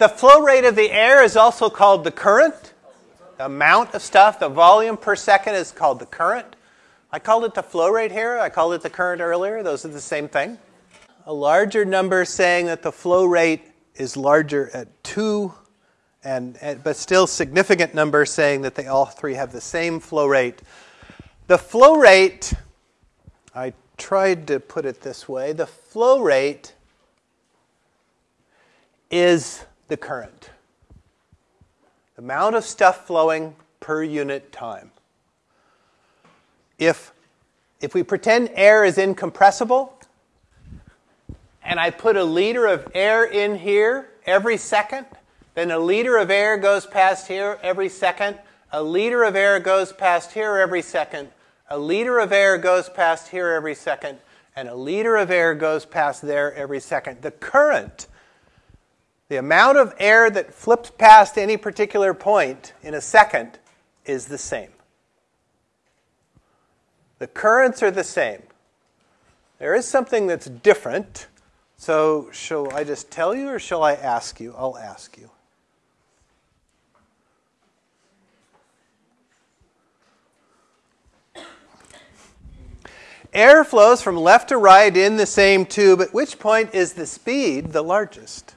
the flow rate of the air is also called the current. The amount of stuff, the volume per second is called the current. I called it the flow rate here. I called it the current earlier. Those are the same thing. A larger number saying that the flow rate is larger at 2 and, but still significant number saying that they all three have the same flow rate. The flow rate, I tried to put it this way, the flow rate is the current. The amount of stuff flowing per unit time. If, if we pretend air is incompressible, and I put a liter of air in here every second, then a liter of air goes past here every second, a liter of air goes past here every second, a liter of air goes past here every second, and a liter of air goes past there every second. The current the amount of air that flips past any particular point in a second is the same. The currents are the same. There is something that's different. So, shall I just tell you or shall I ask you? I'll ask you. Air flows from left to right in the same tube, at which point is the speed the largest?